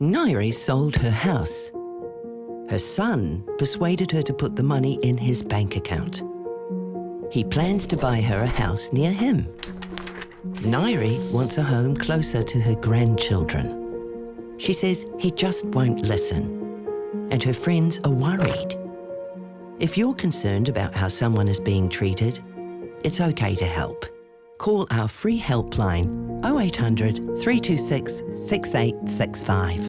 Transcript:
Nairi sold her house. Her son persuaded her to put the money in his bank account. He plans to buy her a house near him. Nairi wants a home closer to her grandchildren. She says he just won't listen, and her friends are worried. If you're concerned about how someone is being treated, it's okay to help. Call our free helpline 0800 326 6865.